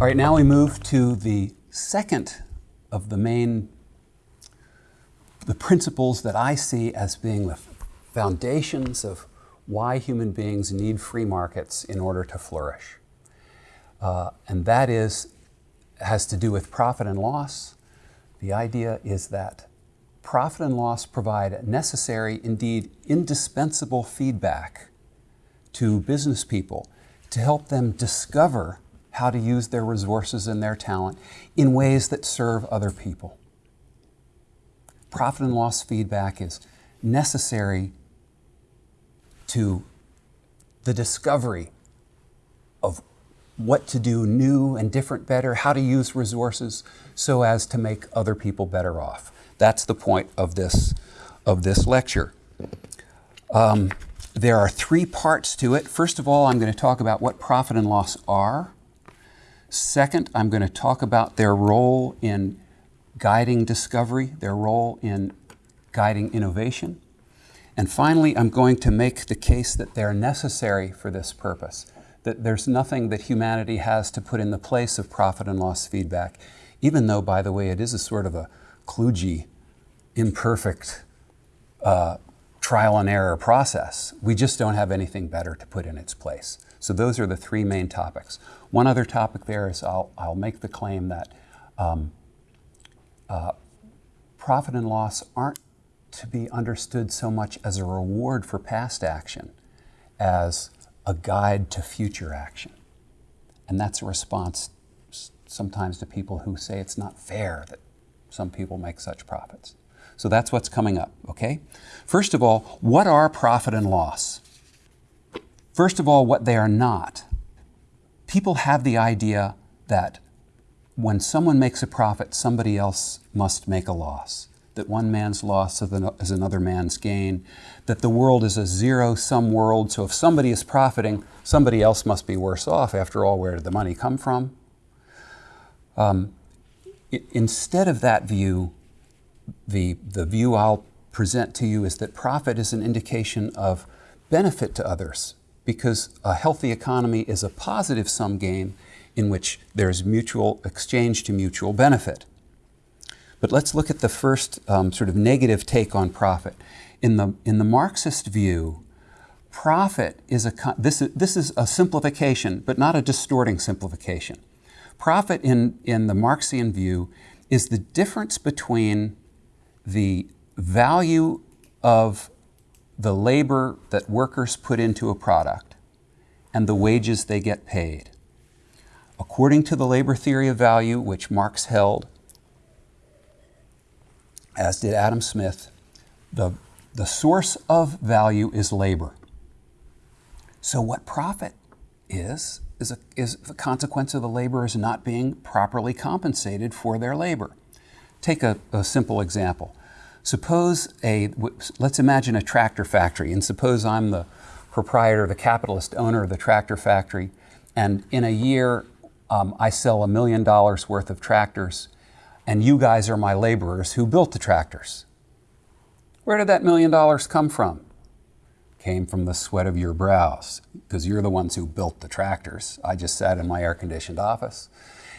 All right, now we move to the second of the main, the principles that I see as being the foundations of why human beings need free markets in order to flourish. Uh, and that is, has to do with profit and loss. The idea is that profit and loss provide necessary, indeed indispensable feedback to business people to help them discover how to use their resources and their talent in ways that serve other people. Profit and loss feedback is necessary to the discovery of what to do new and different better, how to use resources so as to make other people better off. That's the point of this, of this lecture. Um, there are three parts to it. First of all, I'm going to talk about what profit and loss are. Second, I'm going to talk about their role in guiding discovery, their role in guiding innovation. And finally, I'm going to make the case that they're necessary for this purpose, that there's nothing that humanity has to put in the place of profit and loss feedback, even though, by the way, it is a sort of a kludgy, imperfect uh, trial and error process. We just don't have anything better to put in its place. So those are the three main topics. One other topic there is I'll, I'll make the claim that um, uh, profit and loss aren't to be understood so much as a reward for past action as a guide to future action. And that's a response sometimes to people who say it's not fair that some people make such profits. So that's what's coming up, okay? First of all, what are profit and loss? First of all, what they are not. People have the idea that when someone makes a profit, somebody else must make a loss that one man's loss is another man's gain, that the world is a zero-sum world, so if somebody is profiting, somebody else must be worse off. After all, where did the money come from? Um, instead of that view, the, the view I'll present to you is that profit is an indication of benefit to others because a healthy economy is a positive sum game in which there's mutual exchange to mutual benefit. But let's look at the first um, sort of negative take on profit. In the, in the Marxist view, profit is a, this is, this is a simplification, but not a distorting simplification. Profit in, in the Marxian view is the difference between the value of the labor that workers put into a product and the wages they get paid. According to the labor theory of value, which Marx held, as did Adam Smith, the, the source of value is labor. So what profit is, is a, is the consequence of the laborers not being properly compensated for their labor. Take a, a simple example. Suppose a, let's imagine a tractor factory, and suppose I'm the proprietor, the capitalist owner of the tractor factory, and in a year um, I sell a million dollars worth of tractors and you guys are my laborers who built the tractors. Where did that million dollars come from? Came from the sweat of your brows, because you're the ones who built the tractors. I just sat in my air-conditioned office.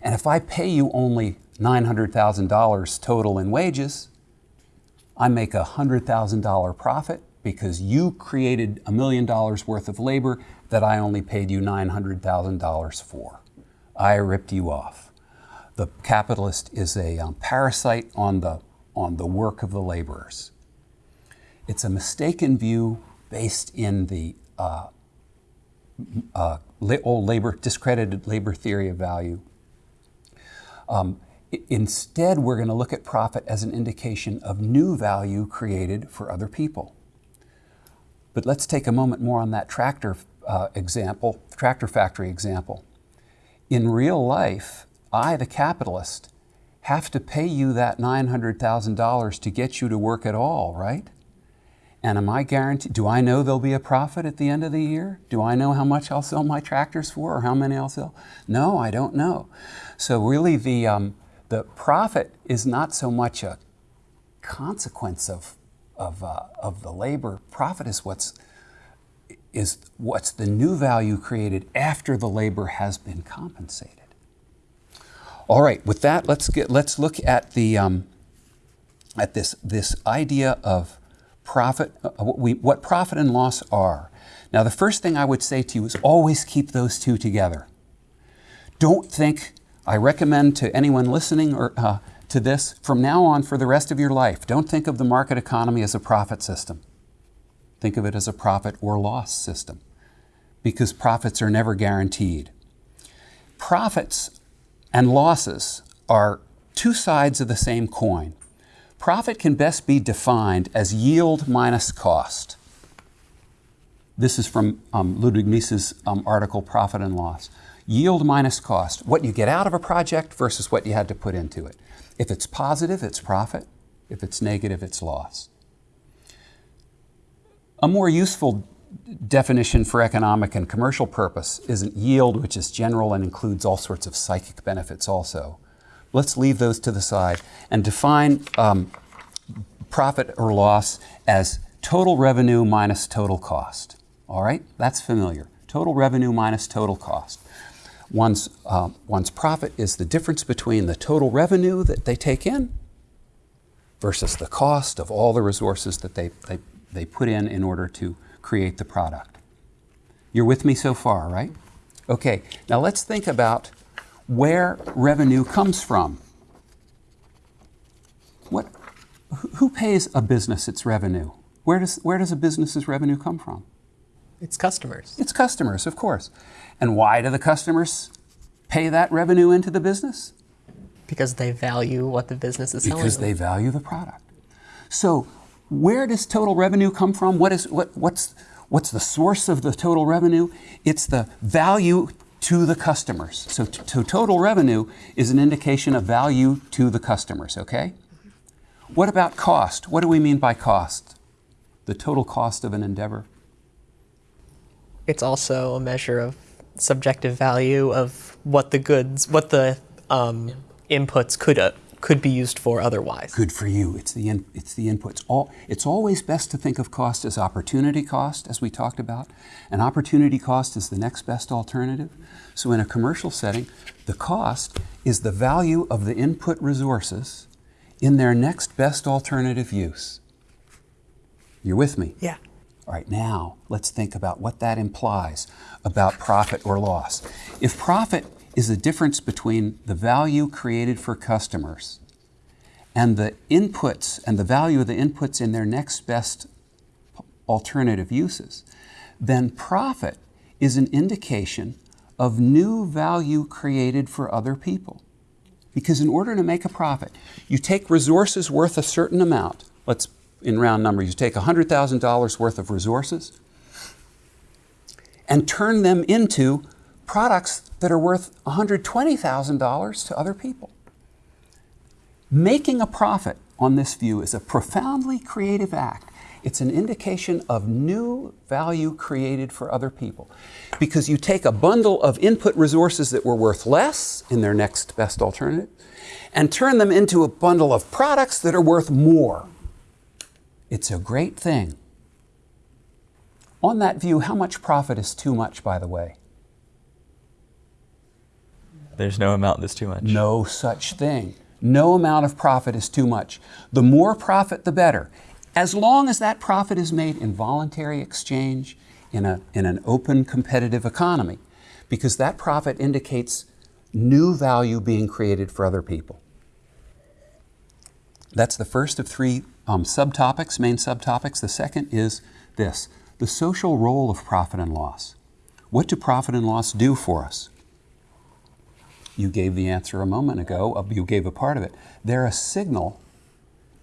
And if I pay you only $900,000 total in wages, I make a $100,000 profit because you created a million dollars worth of labor that I only paid you $900,000 for. I ripped you off the capitalist is a um, parasite on the, on the work of the laborers. It's a mistaken view based in the uh, uh, old labor, discredited labor theory of value. Um, instead, we're going to look at profit as an indication of new value created for other people. But let's take a moment more on that tractor uh, example, tractor factory example. In real life, I, the capitalist, have to pay you that $900,000 to get you to work at all, right? And am I guaranteed, do I know there'll be a profit at the end of the year? Do I know how much I'll sell my tractors for or how many I'll sell? No, I don't know. So really the, um, the profit is not so much a consequence of, of, uh, of the labor. Profit is what's, is what's the new value created after the labor has been compensated. All right, with that, let's get let's look at the um, at this this idea of profit, uh, what, we, what profit and loss are. Now, the first thing I would say to you is always keep those two together. Don't think. I recommend to anyone listening or uh, to this from now on for the rest of your life. Don't think of the market economy as a profit system. Think of it as a profit or loss system, because profits are never guaranteed. Profits and losses are two sides of the same coin. Profit can best be defined as yield minus cost. This is from um, Ludwig Mises' um, article, Profit and Loss. Yield minus cost, what you get out of a project versus what you had to put into it. If it's positive, it's profit. If it's negative, it's loss. A more useful definition for economic and commercial purpose isn't yield, which is general and includes all sorts of psychic benefits also. Let's leave those to the side and define um, profit or loss as total revenue minus total cost. All right, that's familiar. Total revenue minus total cost. One's, uh, one's profit is the difference between the total revenue that they take in versus the cost of all the resources that they, they, they put in in order to create the product. You're with me so far, right? Okay, now let's think about where revenue comes from. What, who pays a business its revenue? Where does, where does a business's revenue come from? It's customers. It's customers, of course. And why do the customers pay that revenue into the business? Because they value what the business is selling. Because they value the product. So, where does total revenue come from? What is what what's what's the source of the total revenue? It's the value to the customers. So, so total revenue is an indication of value to the customers, okay? What about cost? What do we mean by cost? The total cost of an endeavor. It's also a measure of subjective value of what the goods, what the um, inputs could uh, could be used for otherwise. Good for you. It's the in, it's the inputs. All it's always best to think of cost as opportunity cost, as we talked about. And opportunity cost is the next best alternative. So in a commercial setting, the cost is the value of the input resources in their next best alternative use. You're with me? Yeah. All right, now let's think about what that implies about profit or loss. If profit is the difference between the value created for customers and the inputs and the value of the inputs in their next best alternative uses, then profit is an indication of new value created for other people. Because in order to make a profit, you take resources worth a certain amount. Let's, in round numbers, you take $100,000 worth of resources and turn them into products that are worth $120,000 to other people. Making a profit on this view is a profoundly creative act. It's an indication of new value created for other people. Because you take a bundle of input resources that were worth less in their next best alternative and turn them into a bundle of products that are worth more. It's a great thing. On that view, how much profit is too much, by the way? There's no amount that's too much. No such thing. No amount of profit is too much. The more profit, the better. As long as that profit is made in voluntary exchange in, a, in an open competitive economy, because that profit indicates new value being created for other people. That's the first of three um, subtopics, main subtopics. The second is this the social role of profit and loss. What do profit and loss do for us? You gave the answer a moment ago, uh, you gave a part of it. They're a signal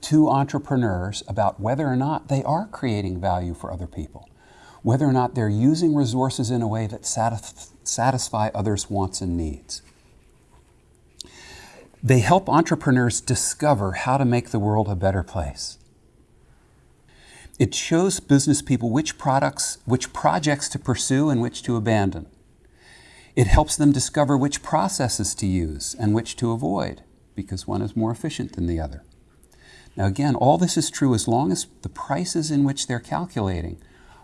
to entrepreneurs about whether or not they are creating value for other people, whether or not they're using resources in a way that satisf satisfy others' wants and needs. They help entrepreneurs discover how to make the world a better place. It shows business people which products, which projects to pursue and which to abandon. It helps them discover which processes to use and which to avoid because one is more efficient than the other. Now again, all this is true as long as the prices in which they're calculating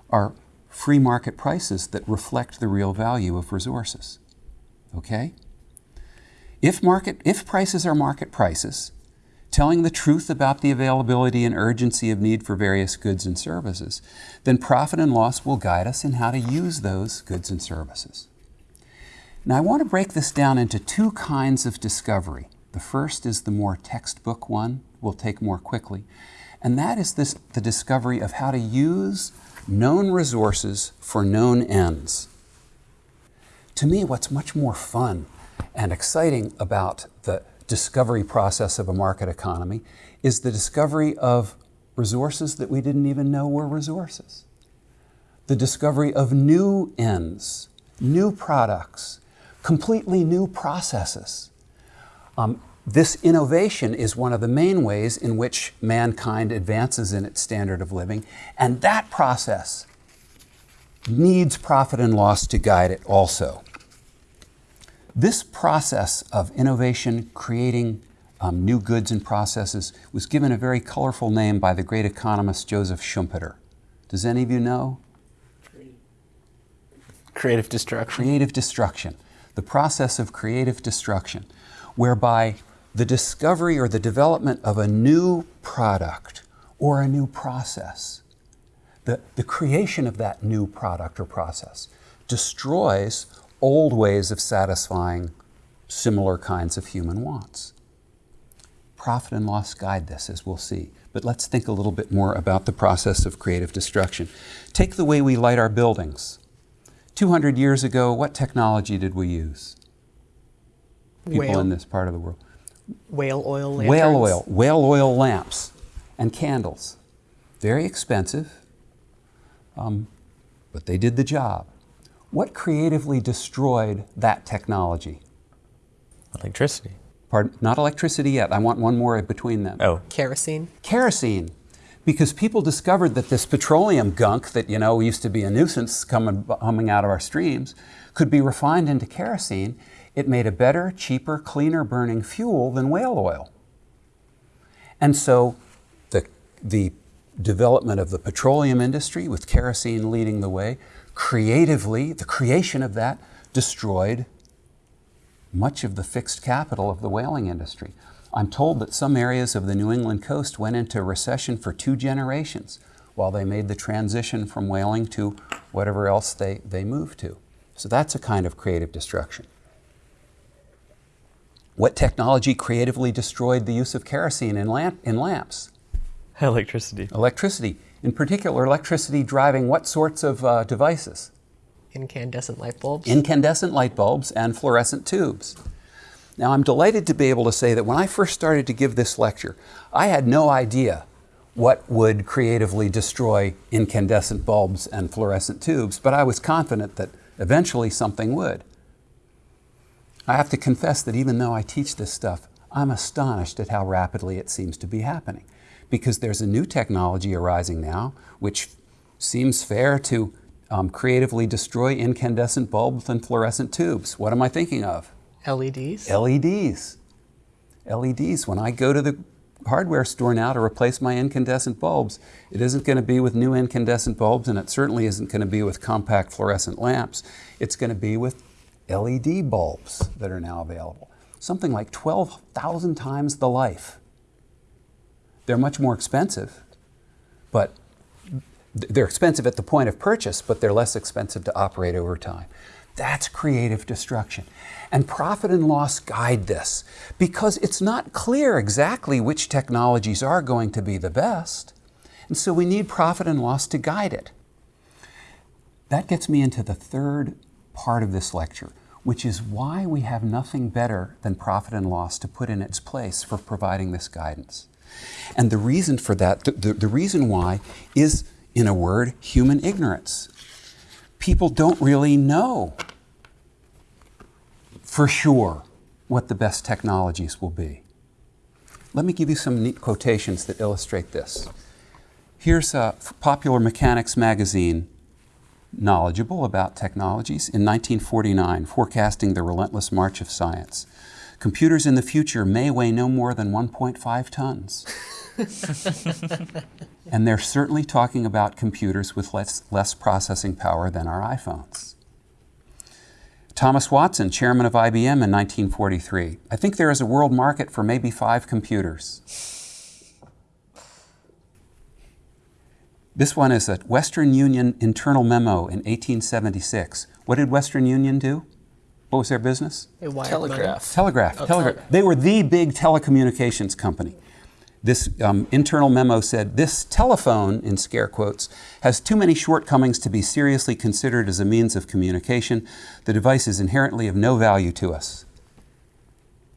are free market prices that reflect the real value of resources. Okay? If, market, if prices are market prices, telling the truth about the availability and urgency of need for various goods and services, then profit and loss will guide us in how to use those goods and services. Now, I want to break this down into two kinds of discovery. The first is the more textbook one, we'll take more quickly, and that is this, the discovery of how to use known resources for known ends. To me, what's much more fun and exciting about the discovery process of a market economy is the discovery of resources that we didn't even know were resources. The discovery of new ends, new products, completely new processes. Um, this innovation is one of the main ways in which mankind advances in its standard of living, and that process needs profit and loss to guide it also. This process of innovation, creating um, new goods and processes, was given a very colorful name by the great economist Joseph Schumpeter. Does any of you know? Creative destruction. Creative destruction. The process of creative destruction, whereby the discovery or the development of a new product or a new process, the, the creation of that new product or process, destroys old ways of satisfying similar kinds of human wants. Profit and loss guide this, as we'll see. But let's think a little bit more about the process of creative destruction. Take the way we light our buildings. 200 years ago, what technology did we use? People Whale. in this part of the world. Whale oil lanterns. Whale oil, whale oil lamps and candles. Very expensive, um, but they did the job. What creatively destroyed that technology? Electricity. Pardon, not electricity yet. I want one more between them. Oh, Kerosene. Kerosene. Because people discovered that this petroleum gunk that, you know, used to be a nuisance coming, coming out of our streams could be refined into kerosene. It made a better, cheaper, cleaner burning fuel than whale oil. And so the, the development of the petroleum industry, with kerosene leading the way, creatively, the creation of that destroyed much of the fixed capital of the whaling industry. I'm told that some areas of the New England coast went into recession for two generations while they made the transition from whaling to whatever else they, they moved to. So that's a kind of creative destruction. What technology creatively destroyed the use of kerosene in, lamp, in lamps? electricity. Electricity. In particular, electricity driving what sorts of uh, devices? Incandescent light bulbs. Incandescent light bulbs and fluorescent tubes. Now, I'm delighted to be able to say that when I first started to give this lecture, I had no idea what would creatively destroy incandescent bulbs and fluorescent tubes, but I was confident that eventually something would. I have to confess that even though I teach this stuff, I'm astonished at how rapidly it seems to be happening because there's a new technology arising now which seems fair to um, creatively destroy incandescent bulbs and fluorescent tubes. What am I thinking of? LEDs. LEDs. LEDs. When I go to the hardware store now to replace my incandescent bulbs, it isn't going to be with new incandescent bulbs and it certainly isn't going to be with compact fluorescent lamps. It's going to be with LED bulbs that are now available. Something like 12,000 times the life. They're much more expensive, but they're expensive at the point of purchase, but they're less expensive to operate over time. That's creative destruction. And profit and loss guide this because it's not clear exactly which technologies are going to be the best. And so we need profit and loss to guide it. That gets me into the third part of this lecture, which is why we have nothing better than profit and loss to put in its place for providing this guidance. And the reason for that, the, the, the reason why, is, in a word, human ignorance. People don't really know for sure what the best technologies will be. Let me give you some neat quotations that illustrate this. Here's a Popular Mechanics magazine, knowledgeable about technologies, in 1949, forecasting the relentless march of science. Computers in the future may weigh no more than 1.5 tons. and they're certainly talking about computers with less, less processing power than our iPhones. Thomas Watson, chairman of IBM in 1943. I think there is a world market for maybe five computers. This one is a Western Union internal memo in 1876. What did Western Union do? What was their business? They wired money. Telegraph. Telegraph. Oh, telegraph. telegraph. They were the big telecommunications company. This um, internal memo said this telephone, in scare quotes, has too many shortcomings to be seriously considered as a means of communication. The device is inherently of no value to us.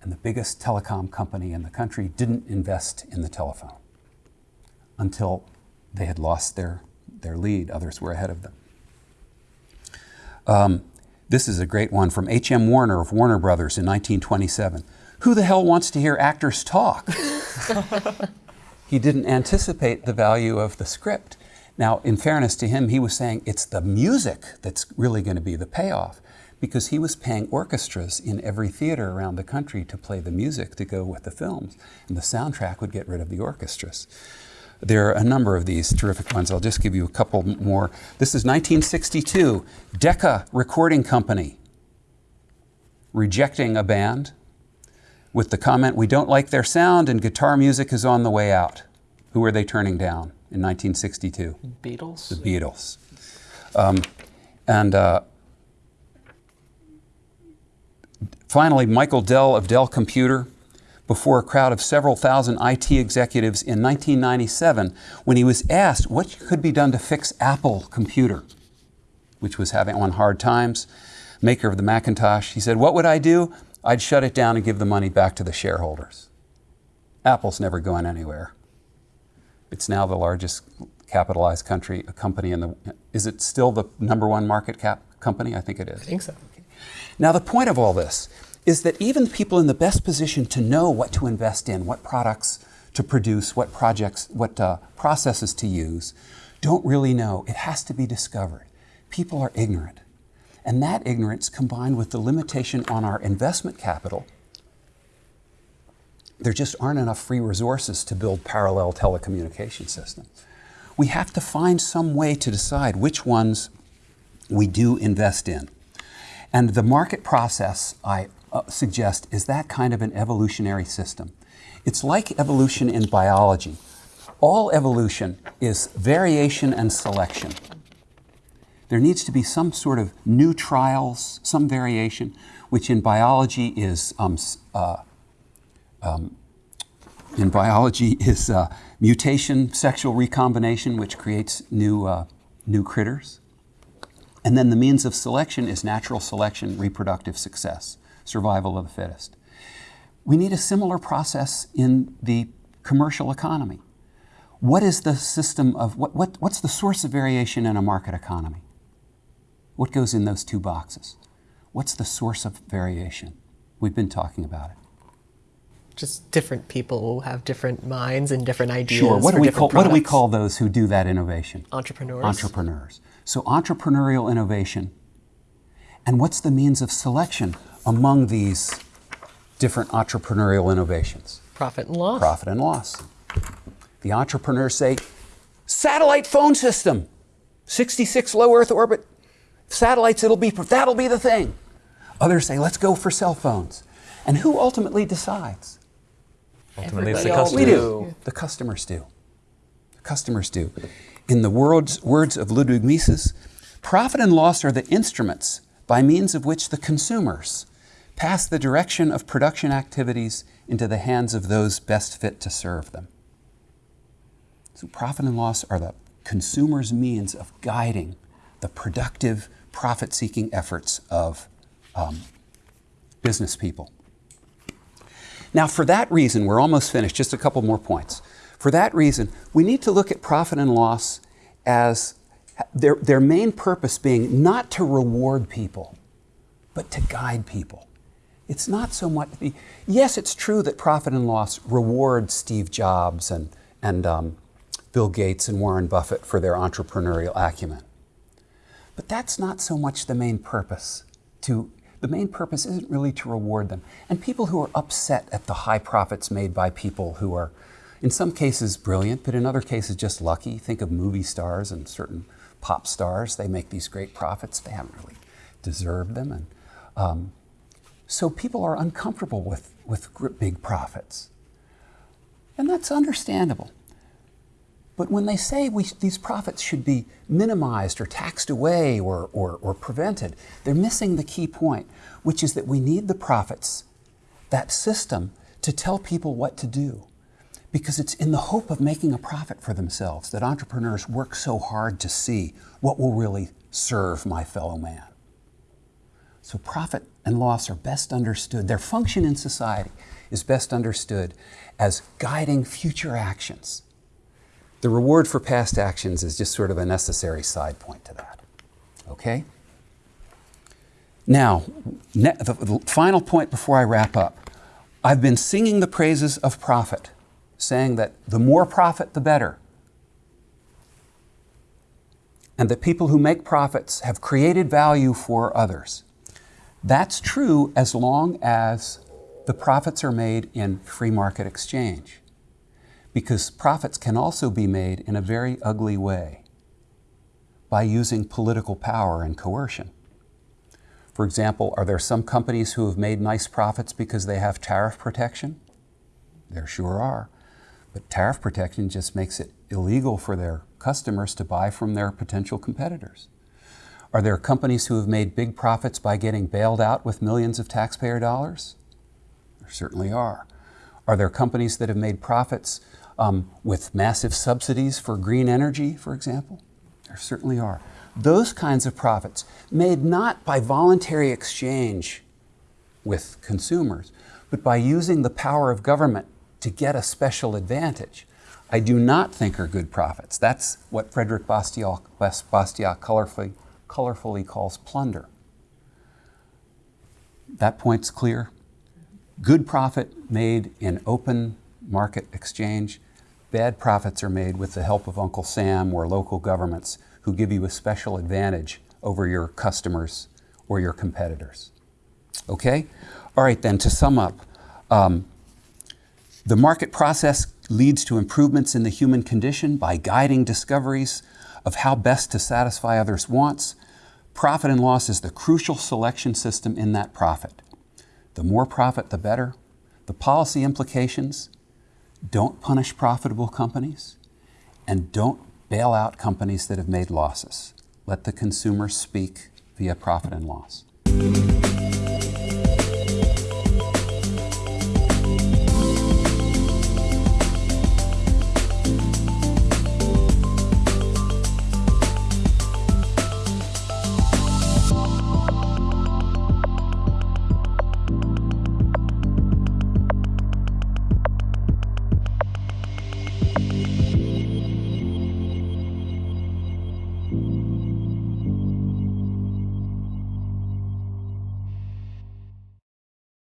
And the biggest telecom company in the country didn't invest in the telephone until they had lost their, their lead. Others were ahead of them. Um, this is a great one from H.M. Warner of Warner Brothers in 1927. Who the hell wants to hear actors talk? he didn't anticipate the value of the script. Now, in fairness to him, he was saying it's the music that's really going to be the payoff because he was paying orchestras in every theater around the country to play the music to go with the films, and the soundtrack would get rid of the orchestras. There are a number of these terrific ones. I'll just give you a couple more. This is 1962, Decca Recording Company rejecting a band with the comment, We don't like their sound and guitar music is on the way out. Who are they turning down in 1962? Beatles. The Beatles. Um, and uh, finally, Michael Dell of Dell Computer, before a crowd of several thousand IT executives in 1997, when he was asked what could be done to fix Apple Computer, which was having on hard times, maker of the Macintosh, he said, What would I do? I'd shut it down and give the money back to the shareholders. Apple's never going anywhere. It's now the largest capitalized country company in the. Is it still the number one market cap company? I think it is. I think so. Now, the point of all this is that even people in the best position to know what to invest in, what products to produce, what projects, what uh, processes to use, don't really know. It has to be discovered. People are ignorant. And that ignorance combined with the limitation on our investment capital, there just aren't enough free resources to build parallel telecommunication systems. We have to find some way to decide which ones we do invest in. And the market process, I uh, suggest, is that kind of an evolutionary system. It's like evolution in biology. All evolution is variation and selection. There needs to be some sort of new trials, some variation, which in biology is um, uh, um, in biology is uh, mutation, sexual recombination, which creates new uh, new critters. And then the means of selection is natural selection, reproductive success, survival of the fittest. We need a similar process in the commercial economy. What is the system of, what, what, what's the source of variation in a market economy? What goes in those two boxes? What's the source of variation? We've been talking about it. Just different people will have different minds and different ideas. Sure. What do we call what do we call those who do that innovation? entrepreneurs? Entrepreneurs. So entrepreneurial innovation. And what's the means of selection among these different entrepreneurial innovations? Profit and loss. Profit and loss. The entrepreneurs say, satellite phone system, 66 low Earth orbit satellites, it'll be that'll be the thing. Others say, let's go for cell phones. And who ultimately decides? Ultimately, it's the Everybody else customer. We do. do. The customers do. The customers do. In the words, words of Ludwig Mises, profit and loss are the instruments by means of which the consumers pass the direction of production activities into the hands of those best fit to serve them. So, profit and loss are the consumer's means of guiding the productive, profit seeking efforts of um, business people. Now, for that reason, we're almost finished, just a couple more points. For that reason, we need to look at profit and loss as their, their main purpose being not to reward people, but to guide people. It's not so much the, yes, it's true that profit and loss reward Steve Jobs and, and um, Bill Gates and Warren Buffett for their entrepreneurial acumen. But that's not so much the main purpose. To the main purpose isn't really to reward them. And people who are upset at the high profits made by people who are, in some cases, brilliant, but in other cases, just lucky. Think of movie stars and certain pop stars. They make these great profits. They haven't really deserved them. And Um, so people are uncomfortable with, with big profits. And that's understandable. But when they say we, these profits should be minimized or taxed away or, or, or prevented, they're missing the key point, which is that we need the profits, that system, to tell people what to do. Because it's in the hope of making a profit for themselves that entrepreneurs work so hard to see what will really serve my fellow man. So profit and loss are best understood, their function in society is best understood as guiding future actions. The reward for past actions is just sort of a necessary side point to that. Okay? Now, the final point before I wrap up. I've been singing the praises of profit, saying that the more profit, the better. And that people who make profits have created value for others. That's true as long as the profits are made in free market exchange. Because profits can also be made in a very ugly way by using political power and coercion. For example, are there some companies who have made nice profits because they have tariff protection? There sure are. But tariff protection just makes it illegal for their customers to buy from their potential competitors. Are there companies who have made big profits by getting bailed out with millions of taxpayer dollars? There certainly are. Are there companies that have made profits um, with massive subsidies for green energy, for example? There certainly are. Those kinds of profits, made not by voluntary exchange with consumers, but by using the power of government to get a special advantage, I do not think are good profits. That's what Frederick Bastiat, Bastiat colorfully, colorfully calls plunder. That point's clear. Good profit made in open market exchange. Bad profits are made with the help of Uncle Sam or local governments who give you a special advantage over your customers or your competitors. Okay? All right, then, to sum up, um, the market process leads to improvements in the human condition by guiding discoveries of how best to satisfy others' wants. Profit and loss is the crucial selection system in that profit. The more profit, the better. The policy implications don't punish profitable companies and don't bail out companies that have made losses. Let the consumer speak via profit and loss.